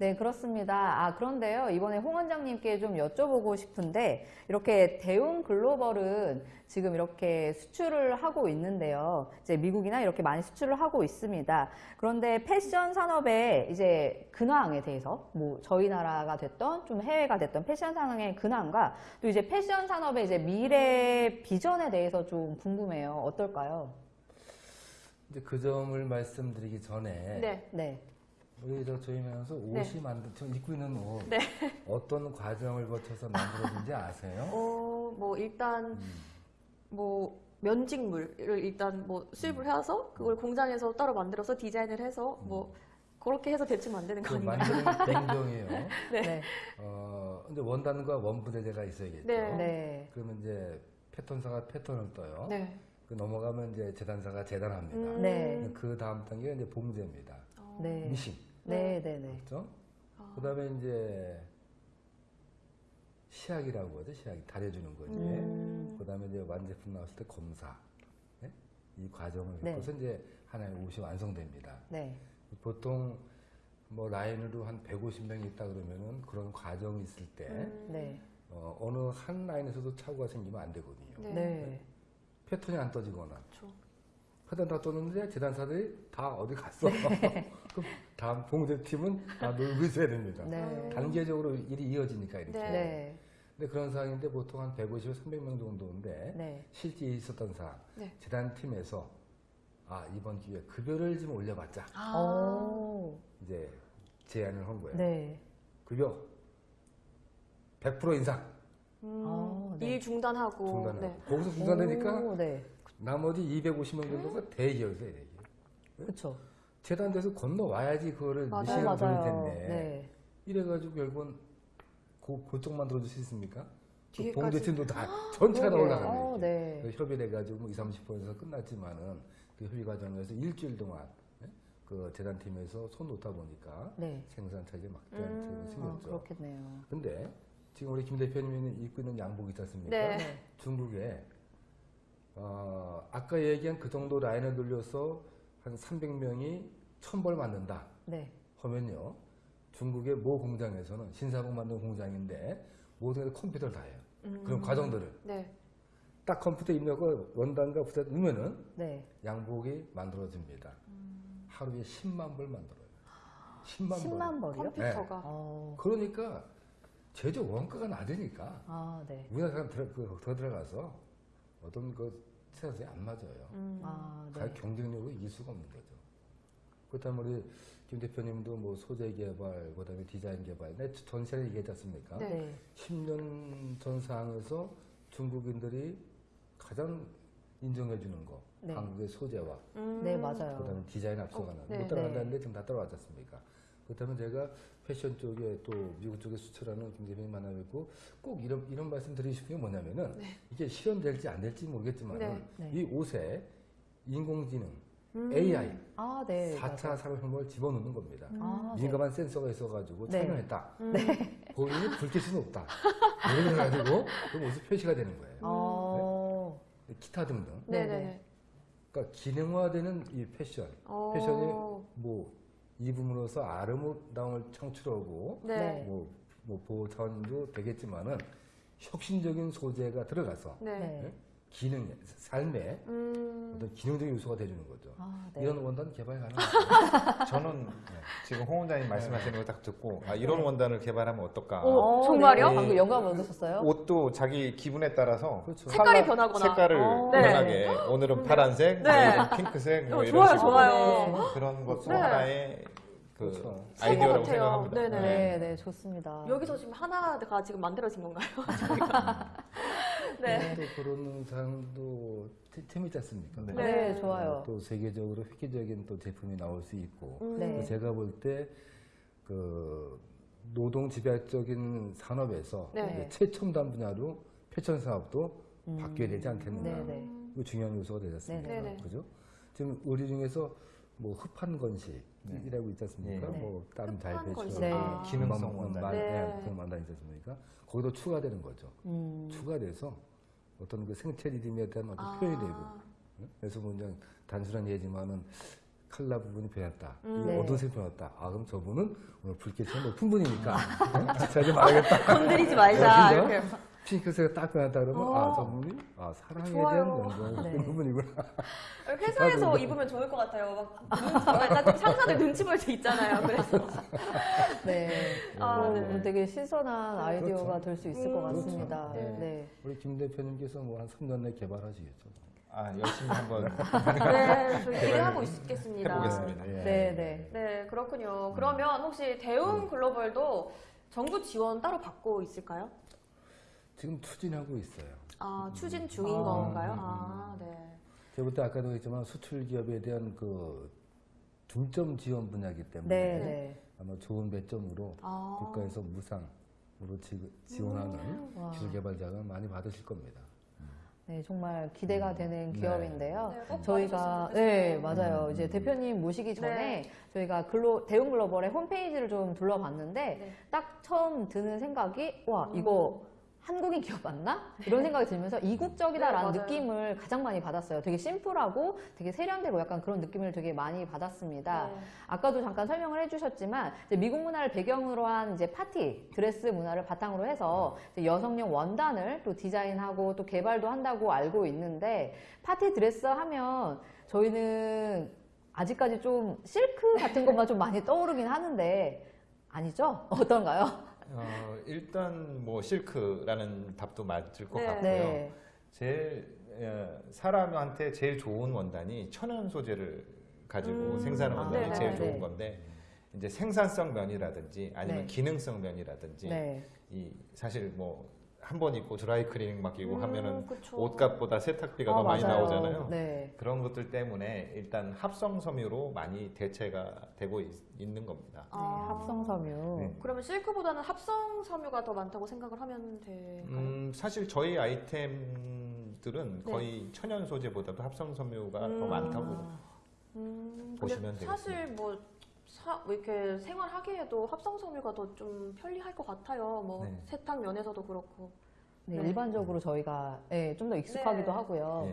네, 그렇습니다. 아, 그런데요, 이번에 홍 원장님께 좀 여쭤보고 싶은데, 이렇게 대웅 글로벌은 지금 이렇게 수출을 하고 있는데요. 이제 미국이나 이렇게 많이 수출을 하고 있습니다. 그런데 패션 산업의 이제 근황에 대해서, 뭐, 저희 나라가 됐던, 좀 해외가 됐던 패션 산업의 근황과 또 이제 패션 산업의 이제 미래 비전에 대해서 좀 궁금해요. 어떨까요? 이제 그 점을 말씀드리기 전에 네. 네. 우리 저 저희면서 옷이 만들 지금 입고 있는 옷 네. 어떤 과정을 거쳐서 만들어진지 아세요? 어, 뭐 일단 뭐 면직물을 일단 뭐 수입을 해서 그걸 공장에서 따로 만들어서 디자인을 해서 뭐 그렇게 해서 대충 만드는 거그 아닌가요? 만드는 냉병이에요. 네. 어, 근데 원단과 원부대제가 있어야겠죠. 네. 네. 그러면 이제 패턴사가 패턴을 떠요. 네. 그 넘어가면 이제 재단사가 재단합니다. 음. 네. 그 다음 단계가 이제 봉제입니다. 어. 네. 미싱. 네, 네, 네. 그렇죠? 아. 그다음에 이제 시약이라고 하죠. 시약 다려주는 거지. 음. 그다음에 이제 완제품 나왔을 때 검사. 네? 이 과정을 네. 겪어서 이제 하나의 옷이 완성됩니다. 네. 보통 뭐 라인으로 한 150명이 있다 그러면은 그런 과정이 있을 때 음. 네. 어, 어느 한 라인에서도 착오가 생기면 안 되거든요. 네. 네. 패턴이 안 떠지거나 그렇죠. 패턴 다 떴는데 재단사들이 다 어디 갔어. 그럼 다음 봉제팀은 다 놀고 있어야 됩니다. 네. 단계적으로 일이 이어지니까 이렇게. 네. 네. 근데 그런 상황인데 보통 한 150, 300명 정도인데 네. 실제 있었던 사람 네. 재단팀에서 아 이번 기회에 급여를 좀 올려봤자 아. 오. 이제 제안을 한 거예요. 네. 급여 100% 인상 음, 아, 네. 일 중단하고. 중단하고 네. 거기서 중단되니까 오, 네. 나머지 250명 정도가 대기업이에요. 대기업. 그쵸. 재단돼서 건너와야지 그거를 미시간 돌릴 맞아요. 텐데 네. 이래가지고 결국은 그, 그쪽만 들어줄 수 있습니까? 그. 봉제팀도 다 전체가 다. 올라가네. 어, 이렇게. 네. 그 협의를 해가지고 뭐 2, 30%에서 끝났지만은 그 협의 과정에서 일주일 동안 예? 그 재단팀에서 손 놓다 보니까 네. 생산 차질이 막 음. 음, 아, 생겼죠. 그렇겠네요. 근데 지금 우리 김 대표님이 입고 있는 양복 있지 않습니까? 네. 네. 중국에 어, 아까 얘기한 그 정도 라인을 돌려서 한 300명이 천벌 맞는다 네. 하면요. 중국의 모 공장에서는 신사복 만드는 공장인데 모든 게 컴퓨터를 다 해요. 음. 그런 과정들을 네. 딱 컴퓨터 입력하고 원단과 부사 넣으면은 네. 양복이 만들어집니다. 음. 하루에 10만 벌 만들어요. 10만, 벌. 10만 벌이요? 컴퓨터가. 어. 그러니까 제조 원가가 낮으니까 아, 네. 우리나라 사람 들어, 그, 더 들어가서 어떤 그 세상에 안 맞아요. 음. 아, 가격 네. 경쟁력을 이길 수가 없는 거죠. 그렇다면 우리 김 대표님도 뭐 소재 개발, 그 다음에 디자인 개발, 내 전세를 얘기했지 않습니까? 네. 네. 10년 전 상황에서 중국인들이 가장 인정해 주는 거. 네. 한국의 소재와 음. 네, 맞아요. 그다음에 디자인 앞서가는 어, 네. 못 따라간다는데 지금 다 따라왔지 않습니까? 그렇다면 제가 패션 쪽에 또 미국 쪽에 수출하는 김 대표님 만나뵙고 꼭 이런 이런 말씀 드리고 싶은 게 뭐냐면은 이게 실현될지 안 될지 모르겠지만 네. 네. 이 옷에 인공지능, 음. AI, 아, 네. 4차 산업혁명을 집어넣는 겁니다. 아, 네. 민감한 센서가 있어가지고 네. 촬영했다. 음. 본인이 불쾌수는 없다. 이렇게 해가지고 그 모습 표시가 되는 거예요. 어, 기타 등등. 네네. 그러니까 기능화되는 이 패션. 어. 패션이 뭐 입음으로써 아름다움을 창출하고 네. 뭐, 뭐 보호 차원도 되겠지만은 혁신적인 소재가 들어가서 네. 네. 기능, 삶의 음. 어떤 기능적인 요소가 돼주는 거죠. 아, 네. 이런 원단 개발 가능합니다. 저는 지금 홍 원장님 말씀하시는 거딱 듣고 아, 이런 원단을 개발하면 어떨까? 어, 정말요? 네. 방금 영감 얻으셨어요? 옷도 자기 기분에 따라서 그렇죠. 색깔이 변하거나. 색깔을 어. 네. 변하게 오늘은 파란색, 네. 내일은 핑크색 뭐 어, 이런 좋아요, 식으로 좋아요. 그런 것도 네. 하나의 그 그렇죠. 아이디어라고. 생각합니다. 네네. 네, 네, 좋습니다. 여기서 지금 하나가 지금 만들어진 건가요? 네. 또 그런 상도 재밌지 않습니까? 네. 네, 네. 좋아요. 또 세계적으로 획기적인 또 제품이 나올 수 있고 음. 네. 또 제가 볼 때 그 노동 집약적인 산업에서 네. 최첨단 분야로 패션 사업도 바뀌어야 되지 않겠는가 네, 네. 이거 중요한 요소가 되지 않습니까? 네, 네. 그죠? 지금 우리 중에서 뭐 흡한 건식 이라고 있지 않습니까? 네. 뭐땀잘 흡한 건식. 배출하고 네. 아. 기능성 원단. 네. 네. 원단 있지 않습니까? 거기도 추가되는 거죠. 음, 추가돼서 어떤 그 생체 리듬에 대한 어떤 아. 표현이 되고 응? 그래서 뭐 그냥 단순한 예지만은 칼라 부분이 변했다. 음. 이 네. 어두색 변했다. 아 그럼 저분은 오늘 불빛이 높은 분이니까 자 이제 말하겠다. 건드리지 말자. 이렇게. 핑크색이 딱 변했다 그러면 어. 아 저분이 아 사랑에 좋아요. 대한 연구를 네. 하는 분이구나. 회사에서 입으면 좋을 것 같아요. 막 눈- 약간 좀 상사들 눈치 볼때 있잖아요. 그래서 네. 아, 어, 네. 되게 신선한 아이디어가 그렇죠. 될수 있을 것 음, 같습니다. 그렇죠. 네. 네. 우리 김 대표님께서 뭐 한 3년 내에 개발하시겠죠. 아, 열심히 한번 네, 저희 기대하고 있겠습니다. 해보겠습니다. 예. 네, 네. 네, 그렇군요. 그러면 혹시 대웅 글로벌도 정부 지원 따로 받고 있을까요? 지금 추진하고 있어요. 아, 추진 중인 아. 건가요? 아, 네. 제가 볼때 아까도 했지만 수출 기업에 대한 그 중점 지원 분야이기 때문에 네, 네. 아마 좋은 배점으로 아. 국가에서 무상으로 지, 지원하는 와. 기술 개발자가 많이 받으실 겁니다. 네, 정말 기대가 되는 네. 기업인데요. 네, 꼭 저희가 네. 맞아요. 음. 이제 대표님 모시기 전에 네. 저희가 글로 대웅 글로벌의 홈페이지를 좀 둘러봤는데 네. 딱 처음 드는 생각이 와 음. 이거 한국인 기업 맞나? 이런 생각이 들면서 이국적이다라는 네. 느낌을 가장 많이 받았어요. 되게 심플하고 되게 세련되고 약간 그런 느낌을 되게 많이 받았습니다. 네. 아까도 잠깐 설명을 해주셨지만 미국 문화를 배경으로 한 이제 파티 드레스 문화를 바탕으로 해서 여성용 원단을 또 디자인하고 또 개발도 한다고 알고 있는데 파티 드레스 하면 저희는 아직까지 좀 실크 같은 것만 좀 많이 떠오르긴 하는데 아니죠? 어떤가요? 어, 일단 뭐 실크라는 답도 맞을 것 네. 같고요. 네. 제일 어, 사람한테 제일 좋은 원단이 천연 소재를 가지고 음. 생산한 아, 원단이 네네. 제일 네. 좋은 건데 이제 생산성 면이라든지 아니면 네. 기능성 면이라든지 네. 이 사실 뭐 한 번 입고 드라이 클리닝 맡기고 음, 하면은 그쵸. 옷값보다 세탁비가 아, 더 많이 맞아요. 나오잖아요. 네. 그런 것들 때문에 일단 합성 섬유로 많이 대체가 되고 있, 는 겁니다. 아. 합성 섬유. 네. 그러면 실크보다는 합성 섬유가 더 많다고 생각을 하면 될까요? 음, 사실 저희 아이템들은 네. 거의 천연 소재보다도 합성 섬유가 더 음. 많다고 음, 보시면 근데 사실 뭐, 사, 뭐 이렇게 생활하기에도 합성 섬유가 더 좀 편리할 것 같아요. 뭐 네. 세탁 면에서도 그렇고. 네, 네. 일반적으로 저희가 네, 좀더 익숙하기도 네. 하고요.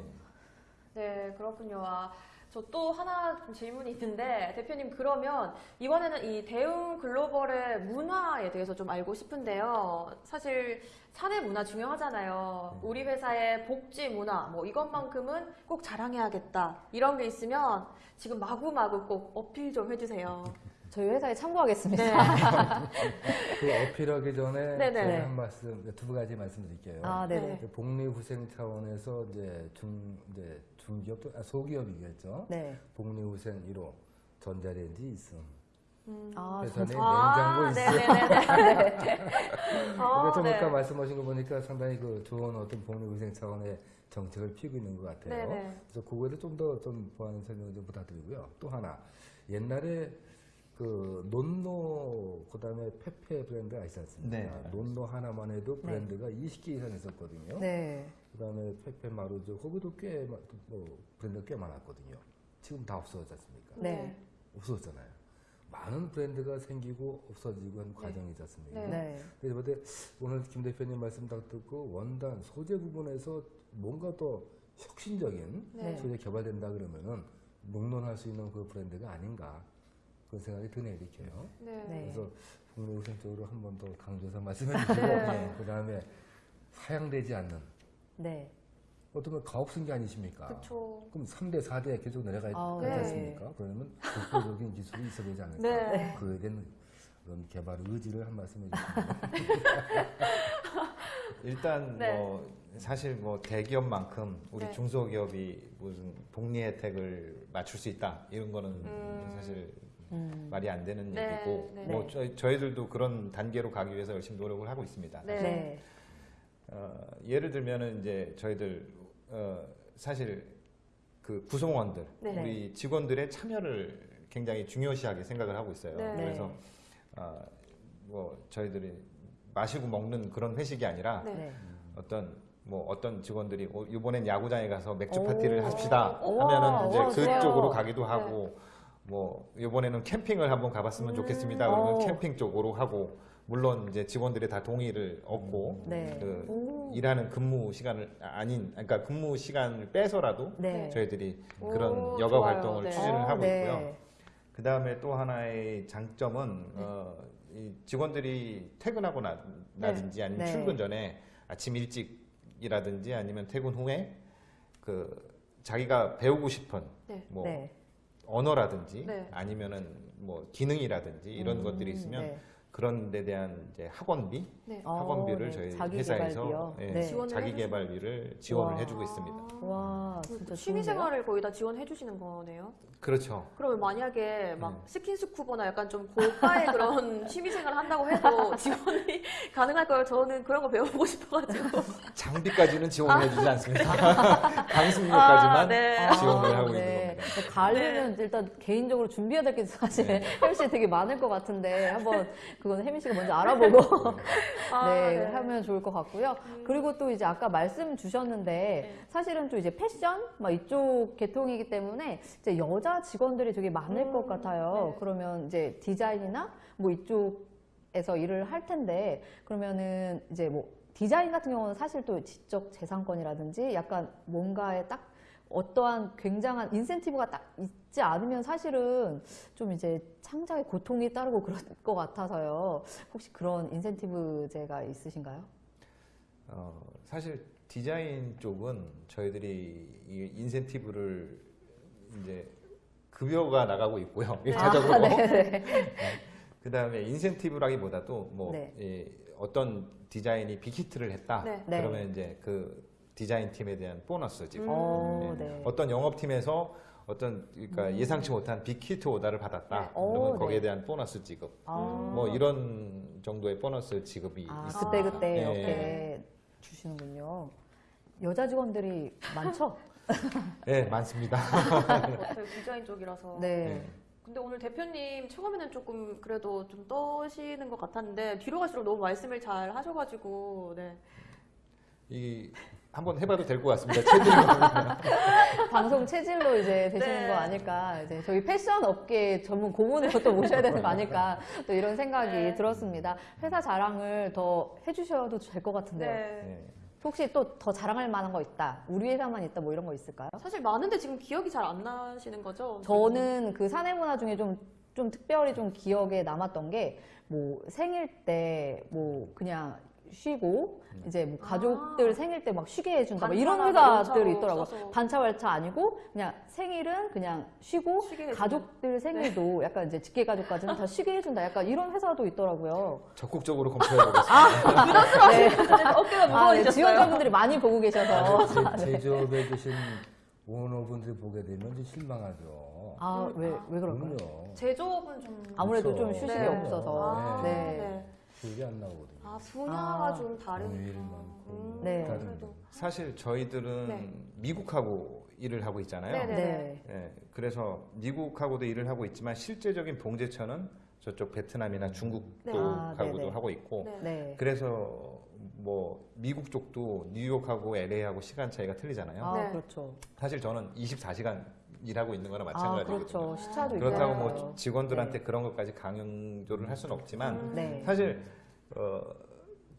예. 네, 그렇군요. 아, 저 또 하나 좀 질문이 있는데 대표님 그러면 이번에는 이 대웅 글로벌의 문화에 대해서 좀 알고 싶은데요. 사실 사내 문화 중요하잖아요. 네. 우리 회사의 복지 문화 뭐 이것만큼은 꼭 자랑해야겠다 이런 게 있으면 지금 마구마구 꼭 어필 좀 해주세요. 저희 회사에 참고하겠습니다. 네. 그 어필하기 전에 네네. 제가 한 말씀 두 가지 말씀드릴게요. 아, 네네. 네. 그 복리후생 차원에서 이제 중 이제 중기업도 아, 소기업이겠죠. 네. 복리후생 1호 전자레인지 있음. 음. 아, 회사 내 아, 냉장고 있음. 네네네. 어, 그래서 네. 아까 말씀하신 거 보니까 상당히 그 좋은 어떤 복리후생 차원의 정책을 피우고 있는 것 같아요. 네네. 그래서 그거에 대해 좀더좀 보완 설명을 좀 부탁드리고요. 또 하나 옛날에 그 논노 그다음에 페페 브랜드가 있지 않습니까? 네. 논노 하나만 해도 네. 브랜드가 20개 이상 있었거든요. 네. 그다음에 페페 마루죠. 거기도 꽤 마- 뭐 브랜드가 꽤 많았거든요. 지금 다 없어졌지 않습니까? 네. 없어졌잖아요. 많은 브랜드가 생기고 없어지고 한 과정이지 않습니까? 네. 네. 그래서 근데 오늘 김 대표님 말씀 딱 듣고 원단 소재 부분에서 뭔가 더 혁신적인 네. 소재 개발된다 그러면은 롱런할 수 있는 그 브랜드가 아닌가 그런 생각이 드네요, 이렇게요. 네. 네. 그래서 국내우선 쪽으로 한 번 더 강조해서 말씀해 주시고 네. 그 다음에 하향되지 않는 네. 어떤 건 가업승계 아니십니까? 그쵸. 그럼 3대, 4대 계속 내려가야 아, 되지 네. 않습니까? 그러면 독보적인 기술이 있어야 되지 않을까? 네. 그에 대한 그런 개발 의지를 한 말씀 해 주시면 일단 네. 뭐 사실 뭐 대기업만큼 우리 네. 중소기업이 무슨 복리 혜택을 맞출 수 있다 이런 거는 음. 사실 음. 말이 안 되는 네, 얘기고 네. 뭐 네. 저희, 저희들도 그런 단계로 가기 위해서 열심히 노력을 하고 있습니다. 네. 네. 어, 예를 들면은 이제 저희들 어, 사실 그 구성원들 네. 우리 직원들의 참여를 굉장히 중요시하게 생각을 하고 있어요. 네. 그래서 어, 뭐 저희들이 마시고 먹는 그런 회식이 아니라 네. 네. 어떤 뭐 어떤 직원들이 어, 이번엔 야구장에 가서 맥주 오. 파티를 합시다 오. 하면은 이제. 그쪽으로 가기도 하고 뭐 이번에는 캠핑을 한번 가봤으면 음. 좋겠습니다. 그러면 오. 캠핑 쪽으로 하고 물론 이제 직원들이 다 동의를 얻고 네. 그 오. 일하는 근무 시간을 아, 아닌 그러니까 근무 시간을 빼서라도 네. 저희들이 오, 그런 여가 좋아요. 활동을 네. 추진을 어, 하고 네. 있고요. 그 다음에 또 하나의 장점은 어, 이 직원들이 퇴근하고 나, 나든지 아니면 네. 출근 전에 아침 일찍이라든지 아니면 퇴근 후에 그 자기가 배우고 싶은 네. 뭐 네. 언어라든지 네. 아니면은 뭐 기능이라든지 이런 음, 것들이 있으면 네. 그런 데 대한 이제 학원비, 네. 어, 학원비를 네. 저희 자기 회사에서 개발비요? 예, 네. 지원을 자기 해주시고. 개발비를 지원을 와. 해주고 있습니다. 와, 진짜 그 취미? 생활을 거의 다 지원해 주시는 거네요. 그렇죠. 그러면 만약에 막 네. 스킨스쿠버나 약간 좀 고가의 그런 취미 생활을 한다고 해도 지원이 가능할까요? 저는 그런 거 배워보고 싶어가지고. 장비까지는 지원해주지 않습니다. 강습료까지만 아, 네. 지원을 하고 네. 있는 겁니다. 근데 가을이면 일단 개인적으로 준비해야 될 게 사실 네. 혜미 씨 되게 많을 것 같은데 한번 그건 혜미 씨가 먼저 알아보고 아, 네, 네. 하면 좋을 것 같고요. 그리고 또 이제 아까 말씀 주셨는데 네. 사실은 또 이제 패션 막 이쪽 계통이기 때문에 이제 여자 직원들이 되게 많을 음, 것 같아요. 네. 그러면 이제 디자인이나 뭐 이쪽에서 일을 할 텐데 그러면은 이제 뭐 디자인 같은 경우는 사실 또 지적 재산권이라든지 약간 뭔가에 딱 어떠한 굉장한 인센티브가 딱 있지 않으면 사실은 좀 이제 창작에 고통이 따르고 그럴 것 같아서요. 혹시 그런 인센티브제가 있으신가요? 어, 사실 디자인 쪽은 저희들이 이 인센티브를 이제 급여가 나가고 있고요. 일차적으로. 아, 네네. 그 다음에 인센티브라기보다도 뭐 네. 이 어떤 디자인이 big hit를 했다. 네. 네. 그러면 이제 그 디자인 팀에 대한 보너스 지급 어, 네. 네. 어떤 영업팀에서 어떤 그러니까 예상치 못한 big hit 오더를 받았다. 네. 오, 그러면 거기에 네. 대한 보너스 지급. 아. 뭐 이런 정도의 보너스 지급이 아, 있습니다. 그때 그때 네. 이렇게 주시는군요. 여자 직원들이 많죠? 네, 많습니다. 저희 디자인 쪽이라서. 네. 근데 오늘 대표님 처음에는 조금 그래도 좀 떠시는 것 같았는데 뒤로 갈수록 너무 말씀을 잘 하셔가지고 네. 이 한번 해봐도 될 것 같습니다. 체질로. 방송 체질로 이제 되시는 네. 거 아닐까. 이제 저희 패션 업계 전문 고문을 또 모셔야 되는 거 아닐까. 또 이런 생각이 네. 들었습니다. 회사 자랑을 더 해주셔도 될 것 같은데요. 네. 네. 혹시 또 더 자랑할 만한 거 있다. 우리 회사만 있다. 뭐 이런 거 있을까요? 사실 많은데 지금 기억이 잘 안 나시는 거죠? 저는 그 사내 문화 중에 좀, 좀 특별히 좀 기억에 남았던 게, 뭐, 생일 때, 뭐, 그냥 쉬고, 이제 뭐, 가족들 아. 생일 때 막 쉬게 해준다. 막 이런 회사들이 연차로 있더라고요. 써서. 반차월차 아니고, 그냥 생일은 그냥 쉬고. 가족들 생일도 약간 이제 직계가족까지는 다 쉬게 해준다. 약간 이런 회사도 있더라고요. 적극적으로 검토해보겠습니다. 네. 어깨가 아, 네. 무거워지셨어요. 지원자분들이 많이 보고 계셔서. 제, 제조업에 계신 오너분들이 보게 되면 좀 실망하죠. 아, 왜, 왜 그럴까요? 그럼요. 제조업은 좀 아무래도 그렇죠. 좀 휴식이 네. 없어서. 아, 네. 네. 기억이 안 나거든요. 아 분야가 아. 좀 다르니까. 공휴일 많고 네. 다른데. 그래도. 사실 저희들은 네. 미국하고 일을 하고 있잖아요. 네네. 네. 예, 그래서 미국하고도 일을 하고 있지만 실제적인 봉제처는 저쪽 베트남이나 중국 네. 아, 쪽하고도 네네. 하고 있고 네. 네. 그래서 뭐 미국 쪽도 뉴욕하고 LA하고 시간 차이가 틀리잖아요. 아, 네. 그렇죠. 사실 저는 24시간 일하고 있는 거나 아, 마찬가지거든요. 그렇죠. 시차도 그렇다고 있고요. 뭐 직원들한테 그런 것까지 강요를 할 수는 없지만 음. 네. 사실 어,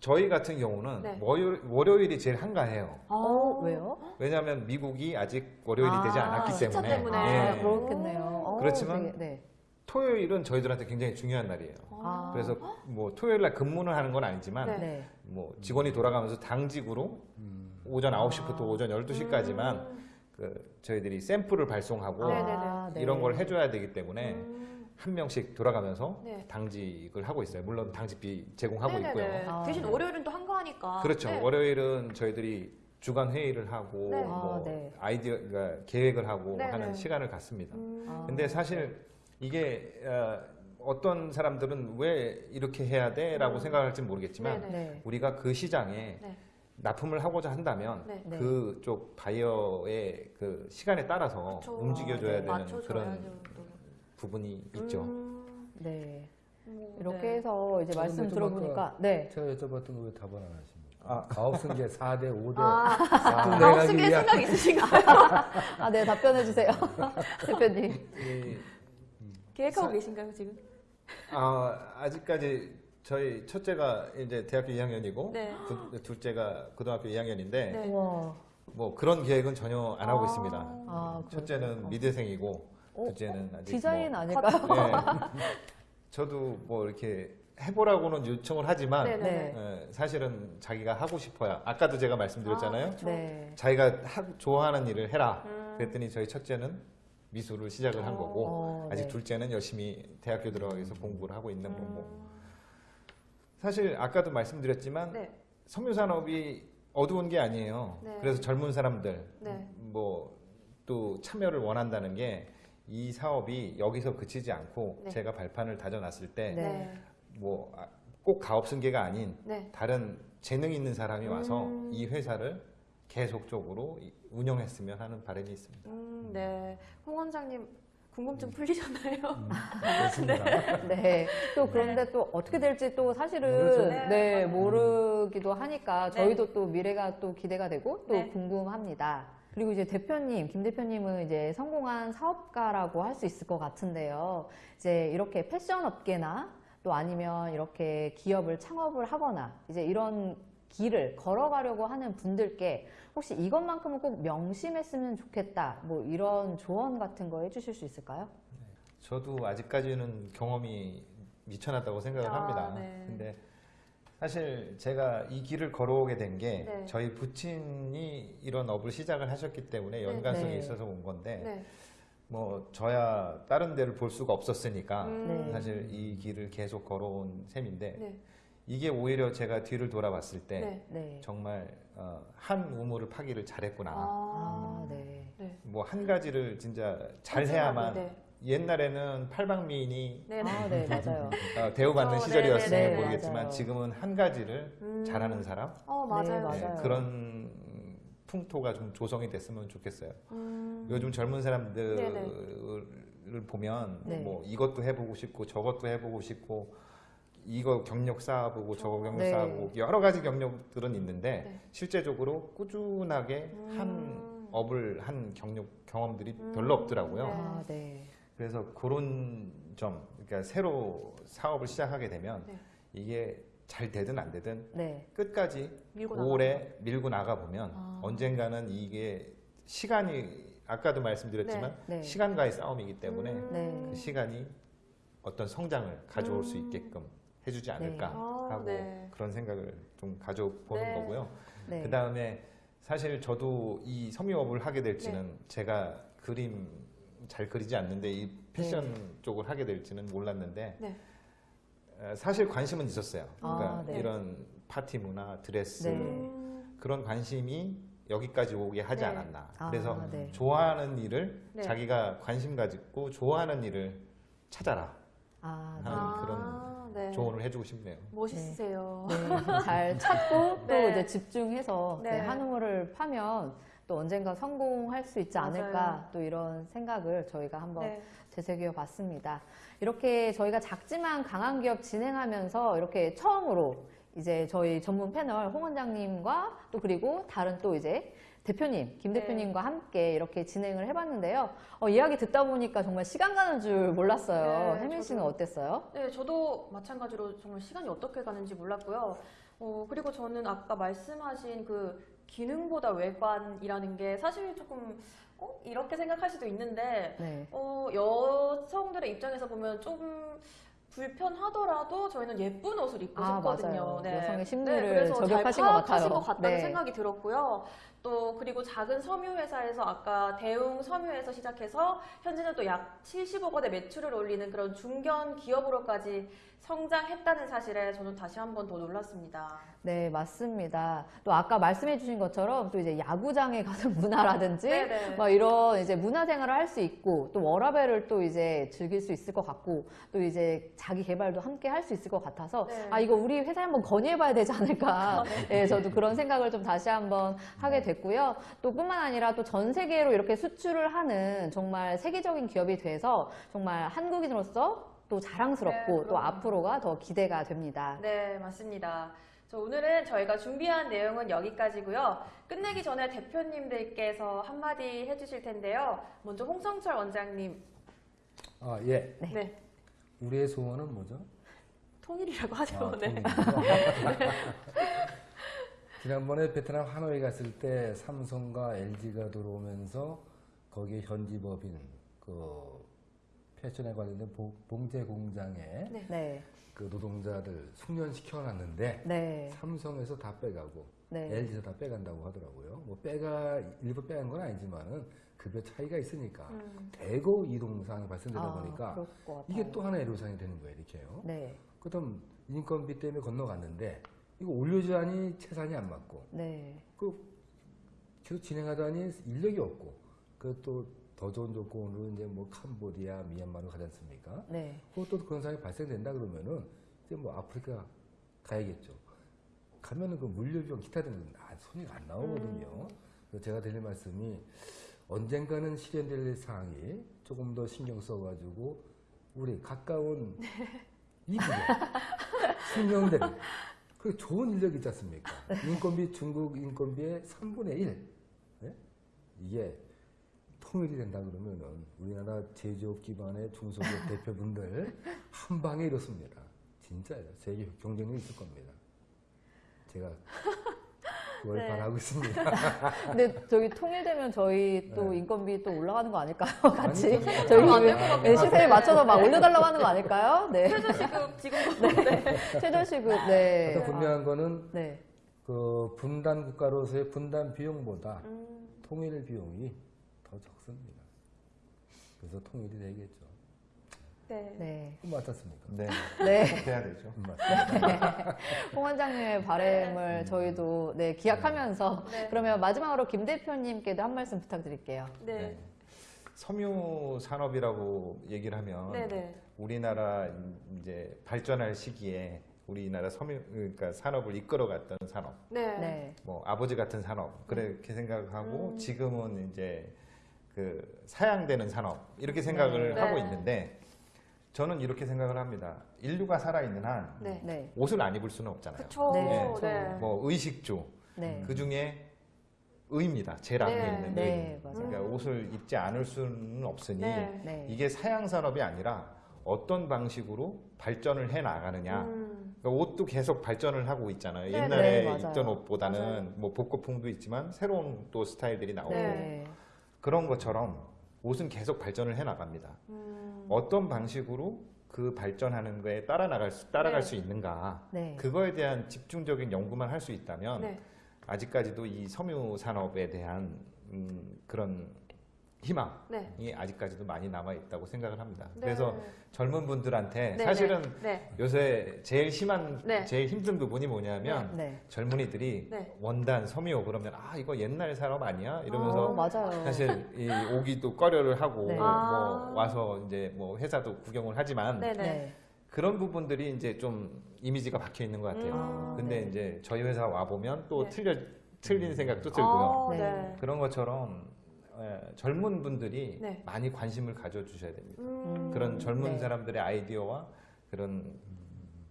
저희 같은 경우는 네. 월요일, 월요일이 제일 한가해요. 어, 왜요? 왜냐하면 미국이 아직 월요일이 아, 되지 않았기 시차 때문에. 때문에. 아, 예. 그렇겠네요. 어, 그렇지만 되게, 네. 토요일은 저희들한테 굉장히 중요한 날이에요. 아. 그래서 뭐 토요일 날 근무를 하는 건 아니지만 네. 네. 뭐 직원이 돌아가면서 당직으로 음. 오전 9시부터 오전 12시까지만 음. 그 저희들이 샘플을 발송하고 네네네. 아, 네. 이런 걸 해줘야 되기 때문에 음. 한 명씩 돌아가면서 네. 당직을 하고 있어요. 물론 당직비 제공하고 네네네. 있고요. 아, 대신 네. 월요일은 또 한가하니까. 그렇죠. 네. 월요일은 저희들이 주간 회의를 하고 네. 뭐 아, 네. 아이디어 그러니까 계획을 하고 네네. 하는 시간을 갖습니다. 음. 아. 근데 사실 이게 어, 떤 사람들은 왜 이렇게 해야 돼 라고 음. 생각할지 모르겠지만 네네. 네. 우리가 그 시장에 네. 납품을 하고자 한다면 네. 네. 그쪽 바이어의 그 시간에 따라서 그쵸. 움직여줘야 네. 되는 그런 또. 부분이 있죠. 음. 네. 뭐, 이렇게 네. 해서 이제 저 말씀 들어보니까 네. 제가 여쭤봤던 거 왜 답을 안 하십니까? 아. 가업승계 4대 5대 아, 또 가업 내가기 승계 위한 생각 있으신가요? 아, 네, 답변해 주세요. 대표님. 이- 계획하고 사- 계신가요, 지금? 아, 아직까지 저희 첫째가 이제 대학교 2학년이고 네. 둘째가 고등학교 2학년인데 네. 와. 뭐 그런 계획은 전혀 안 하고 아. 있습니다. 아, 첫째는 그렇군요. 미대생이고 어? 둘째는 아직 디자인 뭐, 아닐까요? 네. 저도 뭐 이렇게 해보라고는 요청을 하지만 네네. 네. 예, 사실은 자기가 하고 싶어야. 아까도 제가 말씀드렸잖아요. 아. 네. 자기가 하- 좋아하는 일을 해라. 음. 그랬더니 저희 첫째는 미술을 시작을 한 어. 거고 어, 아직 네. 둘째는 열심히 대학교 들어가기 위해서 공부를 하고 있는 거고. 음. 사실 아까도 말씀드렸지만 네. 섬유 산업이 어두운 게 아니에요. 네. 그래서 젊은 사람들 네. 뭐또 참여를 원한다는 게 이 사업이 여기서 그치지 않고 네. 제가 발판을 다져놨을 때 네. 뭐꼭 가업승계가 아닌 네. 다른 재능 있는 사람이 와서 음. 이 회사를 계속적으로 이- 운영했으면 하는 바람이 있습니다. 음, 네. 홍 원장님 궁금증 풀리셨나요? 음, 그렇습니다. 네. 또 그런데 또 어떻게 될지 또 사실은 모르죠. 네, 네, 모르기도 하니까 네. 저희도 또 미래가 또 기대가 되고 또 네. 궁금합니다. 그리고 이제 대표님, 김 대표님은 이제 성공한 사업가라고 할 수 있을 것 같은데요. 이제 이렇게 패션 업계나 또 아니면 이렇게 기업을 창업을 하거나 이제 이런 길을 걸어가려고 하는 분들께 혹시 이것만큼은 꼭 명심했으면 좋겠다. 뭐 이런 조언 같은 거 해주실 수 있을까요? 저도 아직까지는 경험이 미쳐났다고 생각을 아, 합니다. 네. 근데 사실 제가 이 길을 걸어오게 된게 네. 저희 부친이 이런 업을 시작을 하셨기 때문에 연관성이 네. 있어서 온 건데 네. 뭐 저야 다른 데를 볼 수가 없었으니까 음. 네. 사실 이 길을 계속 걸어온 셈인데 네. 이게 오히려 제가 뒤를 돌아봤을 때 네. 네. 정말 어, 한 우물을 파기를 잘했구나. 아, 네. 네. 뭐한 가지를 진짜 잘 꾸준하게, 해야만 네. 옛날에는 팔방미인이 네. 네. 아, 네, 맞아요. 어, 대우받는 어, 시절이었으면 네네네. 네, 모르겠지만 맞아요. 지금은 한 가지를 음. 잘하는 사람 어, 네, 맞아요. 맞아요. 네, 그런 풍토가 좀 조성이 됐으면 좋겠어요. 음. 요즘 젊은 사람들을 보면 네. 뭐 이것도 해보고 싶고 저것도 해보고 싶고 이거 경력 쌓아보고 저거 경력 네. 쌓아보고 여러 가지 경력들은 있는데 네. 실제적으로 꾸준하게 한 음. 업을 한 경력 경험들이 음. 별로 없더라고요. 네. 아, 네. 그래서 그런 점, 그러니까 새로 사업을 시작하게 되면 네. 이게 잘 되든 안 되든 네. 끝까지 밀고 오래 밀고 나가 보면 아. 언젠가는 이게 시간이 아까도 말씀드렸지만 네. 네. 시간과의 싸움이기 때문에 음. 네. 그 시간이 어떤 성장을 가져올 수 음. 있게끔 해주지 않을까 아, 하고 네. 그런 생각을 좀 가져보는 네. 거고요. 네. 그 다음에 사실 저도 이 섬유업을 하게 될지는 네. 제가 그림 잘 그리지 않는데 이 패션 쪽을 하게 될지는 몰랐는데 네. 어, 사실 관심은 있었어요. 그러니까 아, 네. 이런 파티 문화, 드레스 네. 음. 그런 관심이 여기까지 오게 하지 네. 않았나. 아, 그래서 네. 좋아하는 일을 네. 자기가 관심 가지고 좋아하는 일을 찾아라. 아, 하는 아, 그런 네. 조언을 해주고 싶네요. 멋있으세요. 네, 잘 찾고 또 네. 이제 집중해서 네. 네, 한우물을 파면 또 언젠가 성공할 수 있지 않을까 맞아요. 또 이런 생각을 저희가 한번 네. 되새겨 봤습니다. 이렇게 저희가 작지만 강한 기업 진행하면서 이렇게 처음으로 이제 저희 전문 패널 홍 원장님과 또 그리고 다른 또 이제 대표님, 김 네. 대표님과 함께 이렇게 진행을 해봤는데요. 어, 이야기 듣다 보니까 정말 시간 가는 줄 몰랐어요. 네, 혜민 씨는 저도. 어땠어요? 네, 저도 마찬가지로 정말 시간이 어떻게 가는지 몰랐고요. 어, 그리고 저는 아까 말씀하신 그 기능보다 외관이라는 게 사실 조금 어? 이렇게 생각할 수도 있는데 네. 어, 여성들의 입장에서 보면 좀 불편하더라도 저희는 예쁜 옷을 입고 아, 싶거든요. 맞아요. 여성의 심리를 그래서 저격하신 잘것 파악하신 같아요. 것 같다는 네. 생각이 들었고요. 또 그리고 작은 섬유 회사에서 아까 대웅 섬유에서 시작해서 현재는 또 약 70억 원의 매출을 올리는 그런 중견 기업으로까지 성장했다는 사실에 저는 다시 한 번 더 놀랐습니다. 네, 맞습니다. 또 아까 말씀해 주신 것처럼 또 이제 야구장에 가는 문화라든지 네네. 뭐 이런 이제 문화 생활을 할 수 있고 또 워라벨을 또 이제 즐길 수 있을 것 같고 또 이제 자기 개발도 함께 할 수 있을 것 같아서 네. 아 이거 우리 회사에 한번 건의해 봐야 되지 않을까. 네, 저도 그런 생각을 좀 다시 한번 하게 됐고요. 또 뿐만 아니라 또 전 세계로 이렇게 수출을 하는 정말 세계적인 기업이 돼서 정말 한국인으로서 또 자랑스럽고 네, 또. 앞으로가 더 기대가 됩니다. 네, 맞습니다. 저 오늘은 저희가 준비한 내용은 여기까지고요. 끝내기 전에 대표님들께서 한마디 해주실 텐데요. 먼저 홍성철 원장님. 아, 예. 네. 우리의 소원은 뭐죠? 통일이라고 하죠. 아, 네. 지난번에 베트남 하노이 갔을 때 삼성과 LG가 들어오면서 거기에 현지 법인 그 패션에 관련된 보- 봉제 공장에 네. 네, 그 노동자들 숙련시켜 놨는데 네, 삼성에서 다 빼가고 네. LG에서 다 빼간다고 하더라고요. 뭐 빼가 일부 빼간 건 아니지만은 급여 차이가 있으니까 음. 대거 이동 사항이 발생되다 아, 보니까. 이게 또 하나의 애로사항이 되는 거예요, 이렇게요. 네, 그다음 인건비 때문에 건너갔는데 이거 올려주자니 채산이 안 맞고 네, 그 계속 진행하다니 인력이 없고 그또 더 좋은 조건으로 이제 뭐 캄보디아, 미얀마로 가지 않습니까? 네, 그것도 그런 상황이 발생된다 그러면은 이제 뭐 아프리카 가야겠죠. 가면은 그 물류비용 기타 등등 아, 손이 안 나오거든요. 그래서 제가 드릴 말씀이 언젠가는 실현될 사항이 조금 더 신경 써가지고 우리 가까운 이북에 숙련된 그 좋은 인력 있지 않습니까? 인건비 중국 인건비의 3분의 1 예? 이게 통일이 된다 그러면은 우리나라 제조업 기반의 중소기업 대표분들 한 방에 이렇습니다. 진짜요. 세계 경쟁력이 있을 겁니다. 제가 그걸 네. 바라고 있습니다. 근데 저기 통일되면 저희 또 네. 인건비 또 올라가는 거 아닐까요? 같이 아니, 저희 같아요. 네, 시세에 맞춰서 막 올려달라고 하는 거 아닐까요? 네, 최저시급 지금도 네. 최저시급, 네, 가장 분명한 거는 네, 그 분단 국가로서의 분단 비용보다 음, 통일 비용이 더 적습니다. 그래서 통일이 되겠죠. 네. 네, 맞았습니까? 네, 네. 꼭 해야 되죠. 음, 맞습니다. 홍 원장님의 바램을 저희도 네 기약하면서 네. 그러면 마지막으로 김 대표님께도 한 말씀 부탁드릴게요. 네. 섬유 산업이라고 얘기를 하면 네. 네. 우리나라 이제 발전할 시기에 우리나라 섬유 그러니까 산업을 이끌어갔던 산업, 네. 네, 뭐 아버지 같은 산업 그렇게 생각하고 음. 지금은 이제 그 사양되는 산업 이렇게 생각을 네. 하고 네. 있는데 저는 이렇게 생각을 합니다. 인류가 살아 있는 한 네. 네, 옷을 안 입을 수는 없잖아요. 그쵸. 네, 네. 네. 뭐 의식주 네, 그 중에 의입니다. 제일 앞에 네. 있는 네, 의. 그러니까 옷을 입지 않을 수는 없으니 네. 네, 이게 사양 산업이 아니라 어떤 방식으로 발전을 해 나가느냐. 음, 그러니까 옷도 계속 발전을 하고 있잖아요. 네, 옛날에 네. 입던 옷보다는 맞아요. 뭐 복고풍도 있지만 새로운 또 스타일들이 나오고 네, 그런 것처럼 옷은 계속 발전을 해 나갑니다. 음. 어떤 방식으로 그 발전하는 거에 따라 나갈 수, 따라갈 네. 수 있는가. 네, 그거에 대한 집중적인 연구만 할 수 있다면 네. 아직까지도 이 섬유 산업에 대한 음, 그런 희망이 네. 아직까지도 많이 남아 있다고 생각을 합니다. 네. 그래서 젊은 분들한테 네, 사실은 네. 요새 제일 심한 네. 제일 힘든 부분이 뭐냐면 네. 젊은이들이 네. 원단 섬유 그러면 아 이거 옛날 사람 아니야 이러면서 어, 맞아요. 사실 이 오기도 꺼려를 하고 네. 뭐 아. 와서 이제 뭐 회사도 구경을 하지만 네, 네. 네. 그런 부분들이 이제 좀 이미지가 박혀 있는 것 같아요. 음. 근데 네. 이제 저희 회사 와 보면 또 네. 틀려 틀린 생각도 들고요. 어, 네. 네. 그런 것처럼 에, 젊은 분들이 네. 많이 관심을 가져주셔야 됩니다. 음, 그런 젊은 네. 사람들의 아이디어와 그런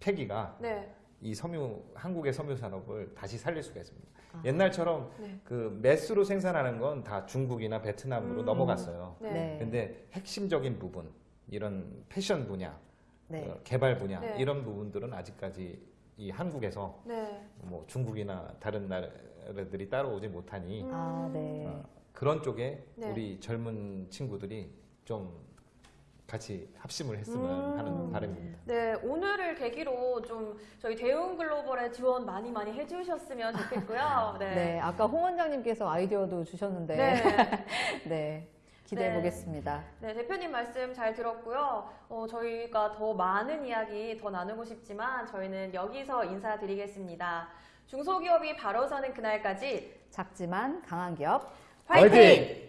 패기가 네. 이 섬유 한국의 섬유 산업을 다시 살릴 수가 있습니다. 아. 옛날처럼 네. 그 매스로 생산하는 건 다 중국이나 베트남으로 음. 넘어갔어요. 네. 네. 근데 핵심적인 부분 이런 패션 분야, 네. 어, 개발 분야 네. 이런 부분들은 아직까지 이 한국에서 네. 뭐 중국이나 다른 나라들이 따라오지 못하니 음. 아, 네. 어, 그런 쪽에 네. 우리 젊은 친구들이 좀 같이 합심을 했으면 음. 하는 바람입니다. 네, 오늘을 계기로 좀 저희 대웅 글로벌에 지원 많이 많이 해주셨으면 좋겠고요. 네. 네. 아까 홍 원장님께서 아이디어도 주셨는데. 네. 네. 기대해 네. 보겠습니다. 네, 대표님 말씀 잘 들었고요. 어, 저희가 더 많은 이야기 더 나누고 싶지만 저희는 여기서 인사드리겠습니다. 중소기업이 바로 서는 그날까지 작지만 강한 기업 화이팅! 화이팅!